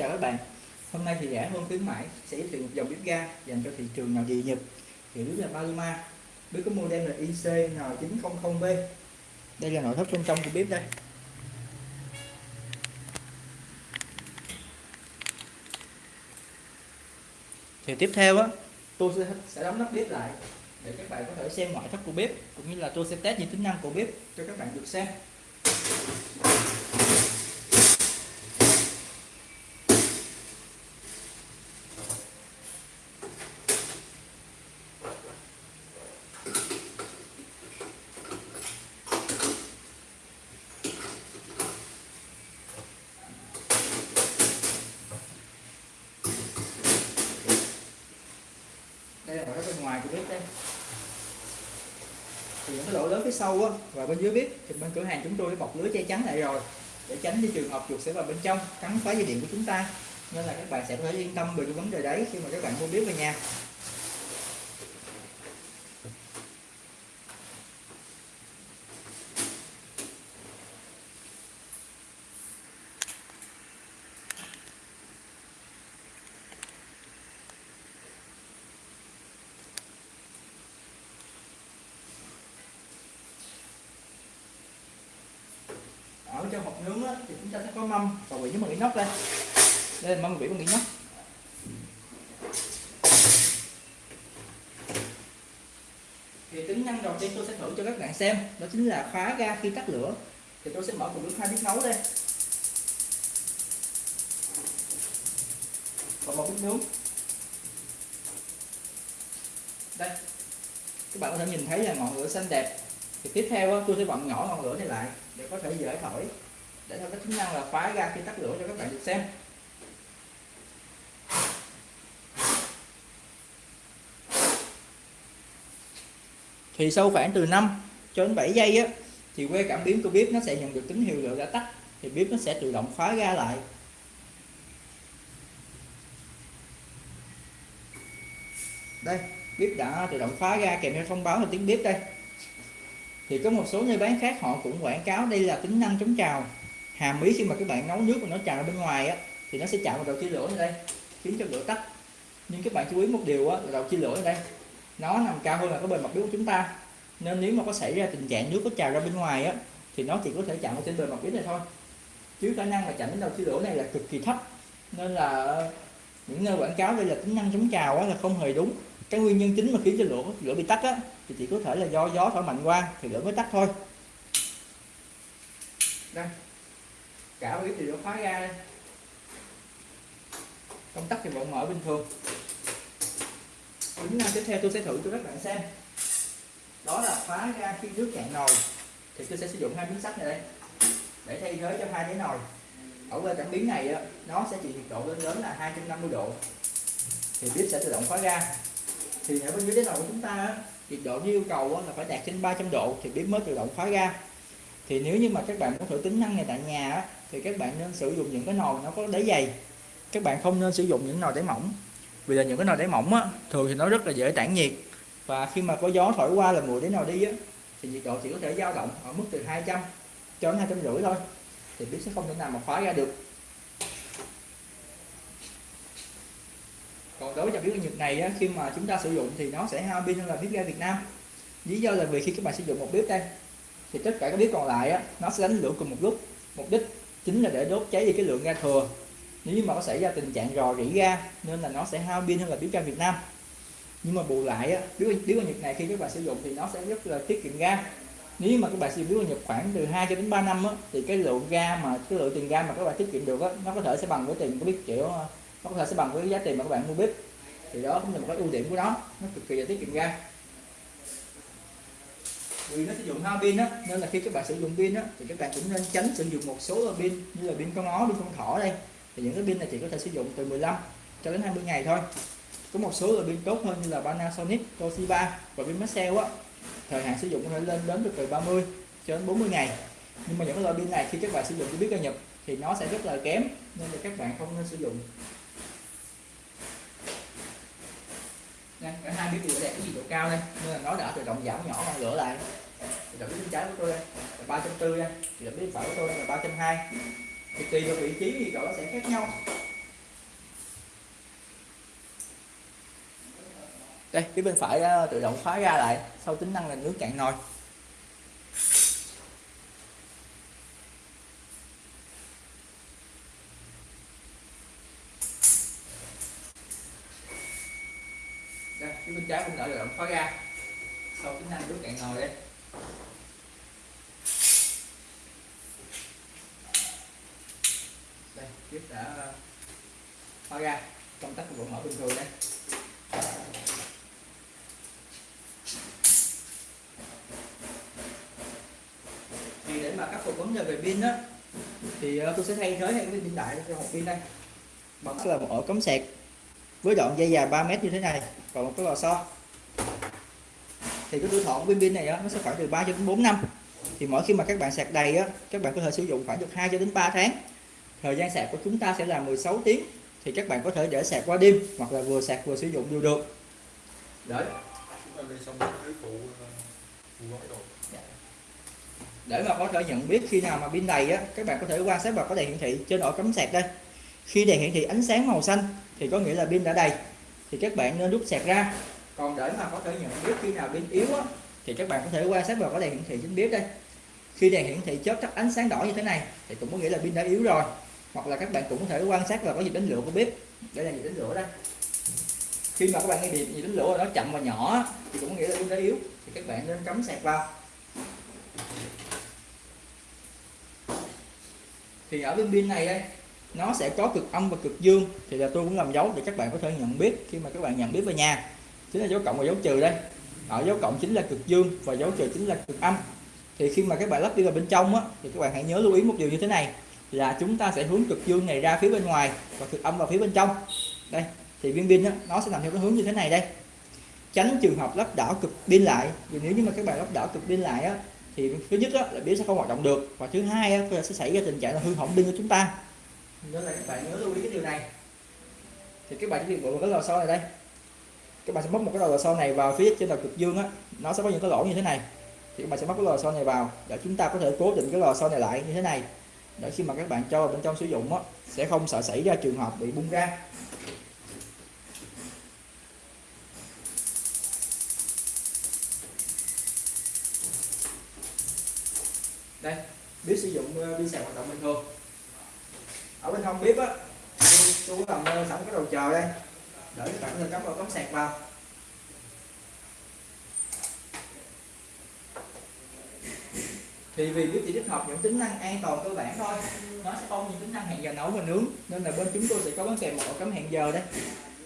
chào các bạn. Hôm nay thì rẻ hơn khuyến mãi sẽ giới thiệu một dòng bếp ga dành cho thị trường nào dị Nhật thì bếp là Paloma. Bếp có model là IC N900B đây là nội thất bên trong của bếp đây. Thì tiếp theo á tôi sẽ, sẽ đóng nắp bếp lại để các bạn có thể xem ngoại thất của bếp cũng như là tôi sẽ test những tính năng của bếp cho các bạn được xem. Đây là ở bên ngoài của bếp đây. Thì những cái lỗ lớn phía sau á, và bên dưới bếp thì bên cửa hàng chúng tôi đã bọc lưới che chắn lại rồi. Để tránh cái trường hợp chuột sẽ vào bên trong, cắn phá dây điện của chúng ta. Nên là các bạn sẽ có thể yên tâm về cái vấn đề đấy khi mà các bạn mua bếp về nhà. Trong hộp nướng á, thì chúng ta sẽ có mâm. Và vị với bằng inox đây đây là mâm vị bằng inox thì tính năng đầu tiên tôi sẽ thử cho các bạn xem đó chính là khóa ga khi tắt lửa. Thì tôi sẽ mở một nước hai bếp nấu đây và một bếp nướng. Đây. Các bạn có thể nhìn thấy là ngọn lửa xanh đẹp thì tiếp theo tôi sẽ bật nhỏ ngọn lửa này lại để có thể dễ thổi. Để theo cái tính năng là khóa ra khi tắt lửa cho các bạn được xem. Thì sau khoảng từ 5 cho đến 7 giây á, thì que cảm biến của bếp nó sẽ nhận được tín hiệu lửa đã tắt, thì bếp nó sẽ tự động khóa ra lại. Đây, bếp đã tự động khóa ra, kèm theo thông báo là tiếng bếp đây thì có một số nơi bán khác họ cũng quảng cáo đây là tính năng chống trào. Hàm ý khi mà các bạn nấu nước mà nó trào ra bên ngoài á, thì nó sẽ chạm vào đầu chia lửa ở đây, khiến cho lửa tắt. Nhưng các bạn chú ý một điều á, là đầu chia lửa ở đây, nó nằm cao hơn là cái bề mặt bếp của chúng ta. Nên nếu mà có xảy ra tình trạng nước có trào ra bên ngoài á, thì nó chỉ có thể chạm vào trên bề mặt bếp này thôi. Chứ khả năng là chạm đến đầu chia lửa này là cực kỳ thấp. Nên là những nơi quảng cáo đây là tính năng chống trào á, là không hề đúng cái nguyên nhân chính mà khiến cho lửa lửa bị tắt á, thì chỉ có thể là do gió thổi mạnh qua thì lửa mới tắt thôi. Đây. Cả bếp thì lửa khóa ra đây. Công tắc thì vẫn mở bình thường. Tính năng tiếp theo tôi sẽ thử cho các bạn xem. Đó là khóa ra khi nước cạn nồi. Thì tôi sẽ sử dụng hai miếng sắt này đây. Để thay thế cho hai cái nồi. Ở bên cảm biến này nó sẽ chịu nhiệt độ lên đến là 250 độ. Thì bếp sẽ tự động khóa ra thì ở bên dưới cái nồi của chúng ta nhiệt độ yêu cầu là phải đạt trên 300 độ thì bếp mới tự động khóa ra. Thì nếu như mà các bạn muốn thử tính năng này tại nhà thì các bạn nên sử dụng những cái nồi nó có đáy dày. Các bạn không nên sử dụng những nồi đáy mỏng vì là những cái nồi đáy mỏng á, thường thì nó rất là dễ tản nhiệt. Và khi mà có gió thổi qua là mùi đến nồi đi á, thì nhiệt độ chỉ có thể dao động ở mức từ 200 cho đến hai trăm rưỡi thôi thì bếp sẽ không thể nào mà khóa ra được. Còn đối với dòng bếp Nhật này á, khi mà chúng ta sử dụng thì nó sẽ hao pin hơn là bếp ga Việt Nam. Lý do là vì khi các bạn sử dụng một bếp đây thì tất cả các bếp còn lại á, nó sẽ đánh lửa cùng một lúc. Mục đích chính là để đốt cháy đi cái lượng ga thừa. Nếu như mà có xảy ra tình trạng rò rỉ ga nên là nó sẽ hao pin hơn là bếp ga Việt Nam. Nhưng mà bù lại á, bếp bếp ga Nhật này khi các bạn sử dụng thì nó sẽ rất là tiết kiệm ga. Nếu mà các bạn sử dụng bếp ga Nhật khoảng từ 2 cho đến 3 năm á, thì cái lượng ga mà cái lượng tiền ga mà các bạn tiết kiệm được á, nó có thể sẽ bằng với tiền của bếp kiểu nó có thể sẽ bằng với giá tiền mà các bạn mua bếp. Thì đó cũng là một cái ưu điểm của nó. Nó cực kỳ là tiết kiệm ga vì nó sử dụng hao pin đó nên là khi các bạn sử dụng pin đó thì các bạn cũng nên tránh sử dụng một số loại pin như là pin con ó pin con thỏ đây. Thì những cái pin này chỉ có thể sử dụng từ 15 cho đến 20 ngày thôi. Có một số loại pin tốt hơn như là Panasonic, Toshiba và pin Maxell á. Thời hạn sử dụng có thể lên đến được từ 30 cho đến 40 ngày. Nhưng mà những cái loại pin này khi các bạn sử dụng cho biết ga nhập thì nó sẽ rất là kém nên là các bạn không nên sử dụng. nha, cả hai biết đều đẹp, cái gì độ cao đây? Nên là nó đã, tự động giảm nhỏ bằng lửa lại. Tự động bên trái của tôi đây ba trăm bốn đây. Tự động bên phải của tôi là ba trăm hai. Thì tùy vào vị trí thì cậu nó sẽ khác nhau. Đây, phía bên phải ờ, tự động khóa ra lại, sau tính năng là nước cạn nồi. Cái bên trái cũng đã được động khóa ra sau tính năng rút cạn ngồi đây đây, tiếp đã ờ, khóa ra công tắc của bộ mở bình thường đây. Thì để mà khắc phục vấn đề về pin á, thì ờ, tôi sẽ thay thế hai cái pin đại cho một pin đây. Bằng là một ổ cắm sạc với đoạn dây dài 3 mét như thế này còn một cái lò xo. Thì cái tuổi thọ của pin pin này á, nó sẽ khoảng từ 3 cho đến 4 năm. Thì mỗi khi mà các bạn sạc đầy á các bạn có thể sử dụng khoảng được 2 cho đến 3 tháng. Thời gian sạc của chúng ta sẽ là 16 tiếng thì các bạn có thể để sạc qua đêm hoặc là vừa sạc vừa sử dụng đều được. Đấy. Để mà có thể nhận biết khi nào mà pin đầy á các bạn có thể quan sát vào có đèn hiển thị trên ổ cắm sạc đây. Khi đèn hiển thị ánh sáng màu xanh thì có nghĩa là pin đã đầy. Thì các bạn nên rút sạc ra. Còn để mà có thể nhận biết khi nào pin yếu á thì các bạn có thể quan sát vào có đèn hiển thị trên bếp đây. Khi đèn hiển thị chớp tắt ánh sáng đỏ như thế này thì cũng có nghĩa là pin đã yếu rồi. Hoặc là các bạn cũng có thể quan sát vào có nhịp đánh lửa của bếp. Đây là nhịp đánh lửa đây. Khi mà các bạn nghe nhịp nhịp đánh lửa nó chậm và nhỏ thì cũng có nghĩa là pin đã yếu. Thì các bạn nên cắm sạc vào. Thì ở bên pin này đây nó sẽ có cực âm và cực dương. Thì là tôi cũng làm dấu để các bạn có thể nhận biết khi mà các bạn nhận biết về nhà. Chính là dấu cộng và dấu trừ đây. Ở dấu cộng chính là cực dương và dấu trừ chính là cực âm. Thì khi mà các bạn lắp đi vào bên trong á, thì các bạn hãy nhớ lưu ý một điều như thế này là chúng ta sẽ hướng cực dương này ra phía bên ngoài và cực âm vào phía bên trong. Đây thì viên pin á, nó sẽ nằm theo cái hướng như thế này đây. Tránh trường hợp lắp đảo cực pin lại. Vì nếu như mà các bạn lắp đảo cực pin lại á, thì thứ nhất á, là pin sẽ không hoạt động được. Và thứ hai á, sẽ xảy ra tình trạng là hư hỏng pin của chúng ta nên là các bạn nhớ lưu ý cái điều này. Thì các bạn chỉ việc bộ cái lò xo này đây. Các bạn sẽ móc một cái lò xo này vào phía trên đầu cực dương á. Nó sẽ có những cái lỗ như thế này. Thì các bạn sẽ móc cái lò xo này vào để chúng ta có thể cố định cái lò xo này lại như thế này. Để khi mà các bạn cho vào bên trong sử dụng á, sẽ không sợ xảy ra trường hợp bị bung ra. Đây, biết sử dụng ờ, pin sạc hoạt động bình thường ở bên hông bếp á xuống làm ờ, sẵn cái đầu chờ đây. Để các bạn cắm vào, cắm sạc vào. Thì vì bếp chỉ tích hợp những tính năng an toàn cơ bản thôi, nó sẽ không những tính năng hẹn giờ nấu và nướng, nên là bên chúng tôi sẽ có bán kèm một ổ cắm hẹn giờ đây.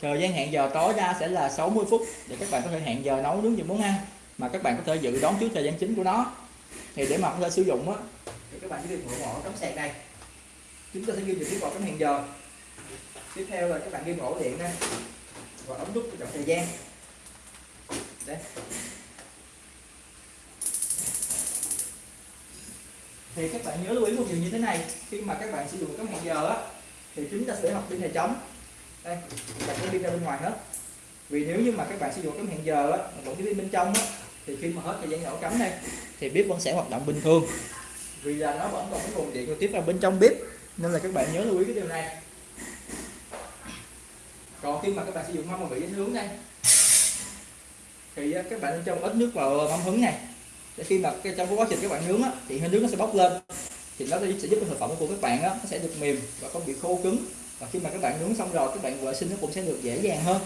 Thời gian hẹn giờ tối đa sẽ là 60 phút để các bạn có thể hẹn giờ nấu, nướng gì muốn ăn, mà các bạn có thể dự đoán trước thời gian chính của nó. Thì để mà có thể sử dụng á, thì các bạn chỉ việc mở ổ cắm sạc này chúng ta sẽ ghi được cái ổ trong hẹn giờ. Tiếp theo là các bạn ghi ổ điện ha và ống nút chọn thời gian. Đấy. Thì các bạn nhớ lưu ý một điều như thế này. Khi mà các bạn sử dụng cái hẹn giờ á, thì chúng ta sẽ học pin này chống đây đặt cái pin ra bên ngoài hết. Vì nếu như mà các bạn sử dụng cái hẹn giờ á, mà vẫn cái pin bên trong á, thì khi mà hết thời gian nổ cắm đây thì bếp vẫn sẽ hoạt động bình thường. Vì là nó vẫn còn cái nguồn điện trực tiếp vào bên trong bếp nên là các bạn nhớ lưu ý cái điều này. Còn khi mà các bạn sử dụng mâm mà bị dính hướng đây thì à, các bạn nên cho ít nước vào mâm hứng này. Để khi mà cái trong quá trình các bạn nướng á, thì hơi nước nó sẽ bốc lên. Thì nó sẽ giúp cho thực phẩm của các bạn á, nó sẽ được mềm và không bị khô cứng. Và khi mà các bạn nướng xong rồi các bạn vệ sinh nó cũng sẽ được dễ dàng hơn.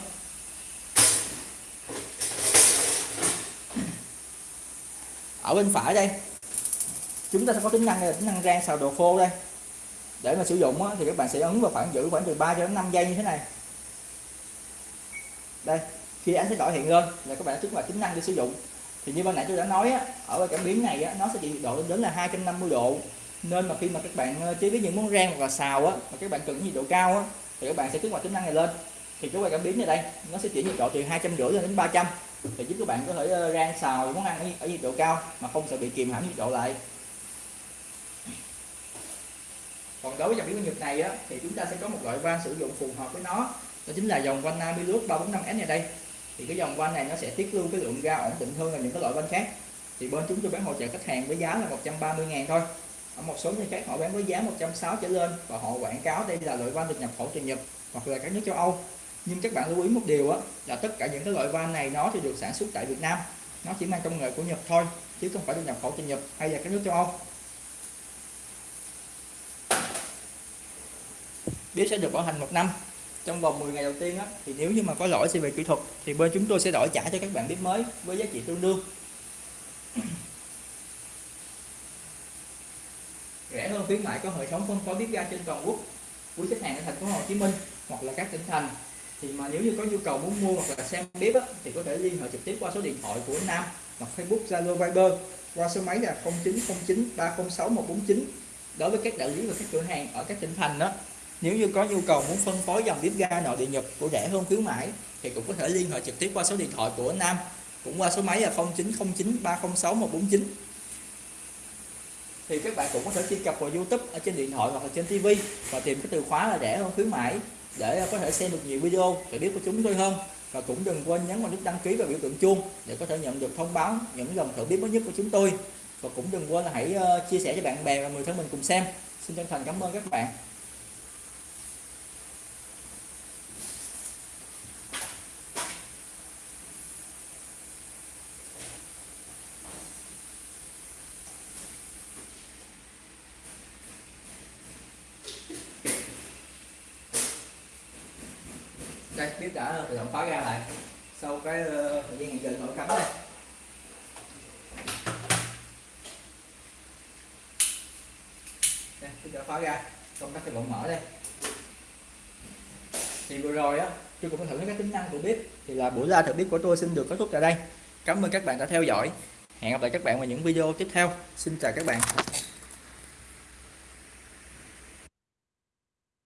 Ở bên phải đây chúng ta sẽ có tính năng là tính năng rang xào đồ khô đây để mà sử dụng á, thì các bạn sẽ ấn vào khoảng giữ khoảng từ 3 cho đến 5 giây như thế này. Đây khi ánh sáng đỏ hiện lên là các bạn đã kích hoạt tính năng để sử dụng. Thì như ban nãy tôi đã nói á, ở cảm biến này á, nó sẽ chịu nhiệt độ lên đến là 250 độ. Nên mà khi mà các bạn ờ, chế biến những món rang hoặc là xào á mà các bạn cần nhiệt độ cao á thì các bạn sẽ kích hoạt tính năng này lên. Thì cái quay cảm biến này đây nó sẽ chuyển nhiệt độ từ 250 lên đến 300 thì giúp các bạn có thể ờ, rang xào món ăn ở, ở nhiệt độ cao mà không sẽ bị kìm hãm nhiệt độ lại. Còn đối với dòng biến nhật này á, thì chúng ta sẽ có một loại van sử dụng phù hợp với nó. Đó chính là dòng van Namilus 345S này đây. Thì cái dòng van này nó sẽ tiết lưu cái lượng ga ổn định hơn là những cái loại van khác. Thì bên chúng tôi bán hỗ trợ khách hàng với giá là 130 ngàn thôi. Ở một số nơi khác họ bán với giá 160 trở lên và họ quảng cáo đây là loại van được nhập khẩu từ Nhật hoặc là các nước châu Âu. Nhưng các bạn lưu ý một điều á là tất cả những cái loại van này nó thì được sản xuất tại Việt Nam. Nó chỉ mang công nghệ của Nhật thôi chứ không phải được nhập khẩu từ Nhật hay là các nước châu Âu. Bếp sẽ được bảo hành một năm. Trong vòng 10 ngày đầu tiên á thì nếu như mà có lỗi gì về kỹ thuật thì bên chúng tôi sẽ đổi trả cho các bạn bếp mới với giá trị tương đương. Rẻ hơn khuyến mại có hệ thống phân phối bếp ga trên toàn quốc. Của khách hàng ở thành phố Hồ Chí Minh hoặc là các tỉnh thành. Thì mà nếu như có nhu cầu muốn mua hoặc là xem bếp á, thì có thể liên hệ trực tiếp qua số điện thoại của Nam hoặc Facebook Zalo Viber qua số máy là 0909 306 149 đối với các đại lý và các cửa hàng ở các tỉnh thành đó nếu như có nhu cầu muốn phân phối dòng bếp ga nội địa Nhật của rẻ hơn khuyến mãi, thì cũng có thể liên hệ trực tiếp qua số điện thoại của Nam, cũng qua số máy là 0909 306 149 thì các bạn cũng có thể truy cập vào YouTube ở trên điện thoại hoặc là trên TV và tìm cái từ khóa là rẻ hơn khuyến mãi để có thể xem được nhiều video để biết của chúng tôi hơn. Và cũng đừng quên nhấn vào nút đăng ký và biểu tượng chuông để có thể nhận được thông báo những dòng thử bếp mới nhất của chúng tôi. Và cũng đừng quên là hãy ờ, chia sẻ cho bạn bè và người thân mình cùng xem. Xin chân thành cảm ơn các bạn. Đây bếp đã tự động khóa ra lại. Sau cái ờ, thời gian hiện giờ nổi cắm đây đây đã khóa ra công tắc cái bộ mở đây. Thì vừa rồi á, tôi cũng thử các tính năng của bếp. Thì là buổi ra thử bếp của tôi xin được kết thúc tại đây. Cảm ơn các bạn đã theo dõi. Hẹn gặp lại các bạn vào những video tiếp theo. Xin chào các bạn.